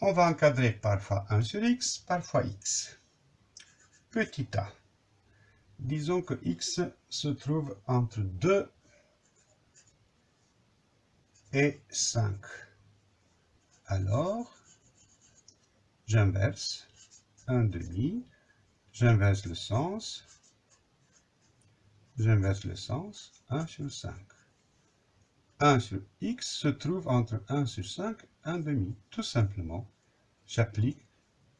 On va encadrer parfois 1 sur x, parfois x. Petit a. Disons que x se trouve entre 2 et 5. Alors, j'inverse 1 demi, j'inverse le sens, j'inverse le sens, 1 sur 5. 1 sur x se trouve entre 1 sur 5 et 1 demi. Tout simplement, j'applique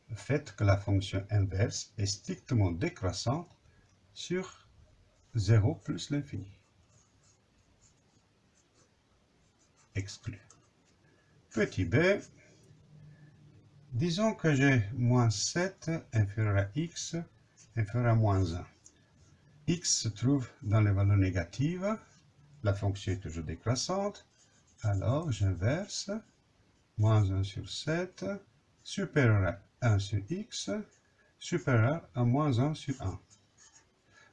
le fait que la fonction inverse est strictement décroissante sur 0 plus l'infini. Exclu. Petit b, disons que j'ai moins 7 inférieur à x inférieur à moins 1. x se trouve dans les valeurs négatives, la fonction est toujours décroissante, alors j'inverse moins 1 sur 7 supérieur à 1 sur x supérieur à moins 1 sur 1.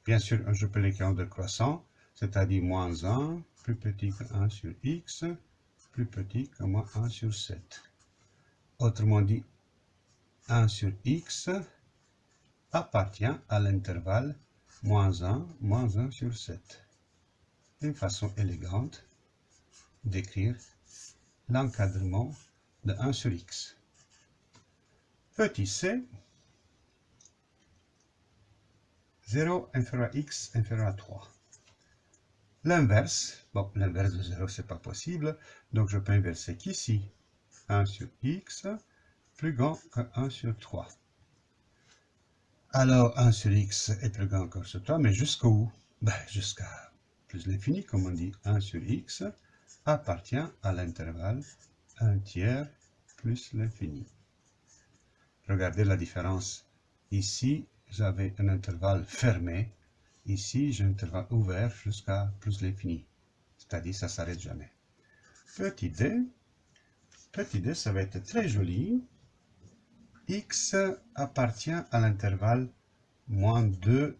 Bien sûr, je peux l'écrire en décroissant, c'est-à-dire moins 1 plus petit que 1 sur x plus petit que moins 1 sur 7. Autrement dit, 1 sur x appartient à l'intervalle moins 1, moins 1 sur 7. Une façon élégante d'écrire l'encadrement de 1 sur x. Petit c, 0 inférieur à x inférieur à 3. L'inverse, bon, l'inverse de 0, c'est pas possible, donc je peux inverser qu'ici, 1 sur x plus grand que 1 sur 3. Alors, 1 sur x est plus grand que 1 sur 3, mais jusqu'où? Ben, Jusqu'à plus l'infini, comme on dit. 1 sur x appartient à l'intervalle 1 tiers plus l'infini. Regardez la différence. Ici, j'avais un intervalle fermé, Ici, j'ai un intervalle ouvert jusqu'à plus l'infini. C'est-à-dire, ça ne s'arrête jamais. Petit d. Petit d, ça va être très joli. x appartient à l'intervalle moins 2,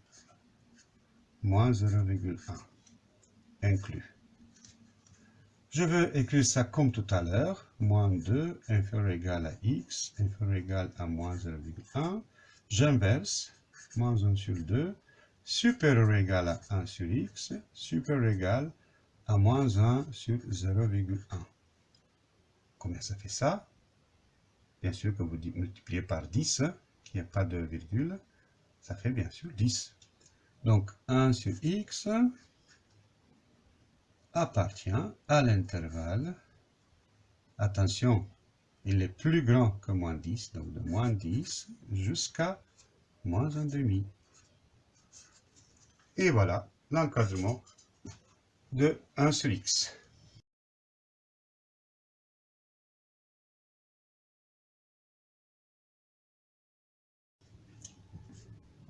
moins 0,1, inclus. Je veux écrire ça comme tout à l'heure, moins 2 inférieur ou égal à x, inférieur ou égal à moins 0,1. J'inverse, moins 1 sur 2, supérieur égal à 1 sur x, supérieur ou égal à moins 1 sur 0,1. Combien ça fait ça? Bien sûr, que vous multipliez par 10, qu'il n'y a pas de virgule, ça fait bien sûr 10. Donc 1 sur x appartient à l'intervalle, attention, il est plus grand que moins 10, donc de moins 10 jusqu'à moins 1 demi. Et voilà l'encadrement de 1 sur x.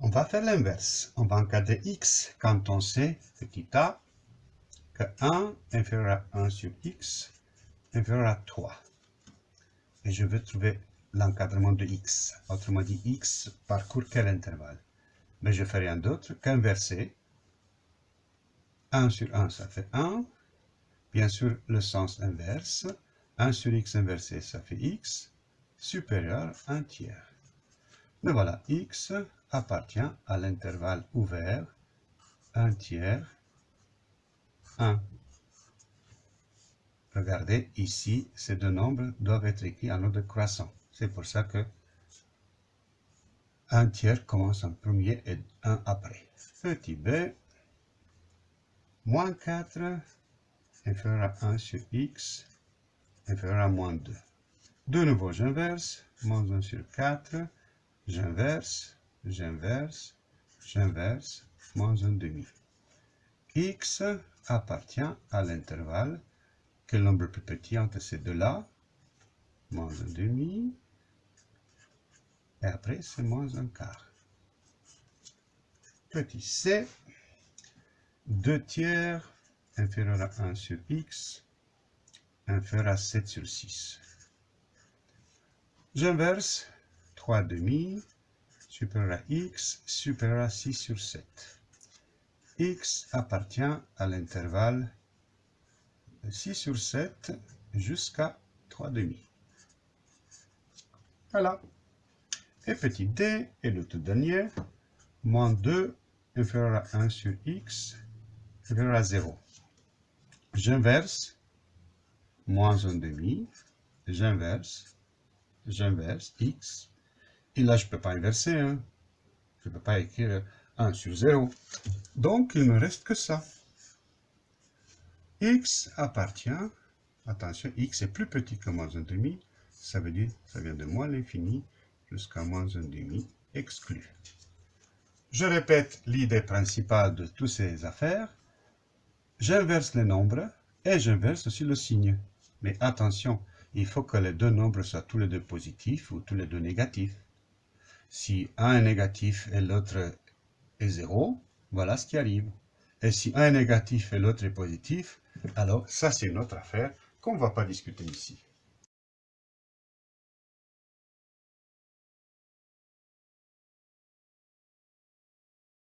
On va faire l'inverse. On va encadrer x quand on sait, petit a, que 1 inférieur à 1 sur x inférieur à 3. Et je veux trouver l'encadrement de x. Autrement dit, x parcourt quel intervalle? Mais je fais rien d'autre qu'inverser. 1 sur 1, ça fait 1. Bien sûr, le sens inverse. 1 sur x inversé, ça fait x, supérieur à 1 tiers. Mais voilà, x appartient à l'intervalle ouvert 1 tiers 1. Regardez, ici, ces deux nombres doivent être écrits en ordre croissant. C'est pour ça que un tiers commence en premier et un après. Petit b, moins 4 inférieur à 1 sur x inférieur à moins 2. De nouveau, j'inverse, moins 1 sur 4, j'inverse, j'inverse, j'inverse, moins 1 demi. X appartient à l'intervalle, quel nombre plus petit entre ces deux-là, moins 1 demi, et après, c'est moins un quart. Petit c, 2 tiers inférieur à 1 sur x, inférieur à 7 sur 6. J'inverse 3 demi, supérieur à x, supérieur à 6 sur 7. X appartient à l'intervalle 6 sur 7 jusqu'à 3 demi. Voilà. Et petit d, et le tout dernier, moins 2 inférieur à 1 sur x, inférieur à 0. J'inverse, moins 1 demi, j'inverse, j'inverse x, et là je ne peux pas inverser, hein. je ne peux pas écrire 1 sur 0. Donc il ne me reste que ça. x appartient, attention, x est plus petit que moins 1 demi, ça veut dire ça vient de moins l'infini jusqu'à moins 1 demi exclu. Je répète l'idée principale de toutes ces affaires. J'inverse les nombres et j'inverse aussi le signe. Mais attention, il faut que les deux nombres soient tous les deux positifs ou tous les deux négatifs. Si un est négatif et l'autre est zéro, voilà ce qui arrive. Et si un est négatif et l'autre est positif, alors ça c'est une autre affaire qu'on ne va pas discuter ici.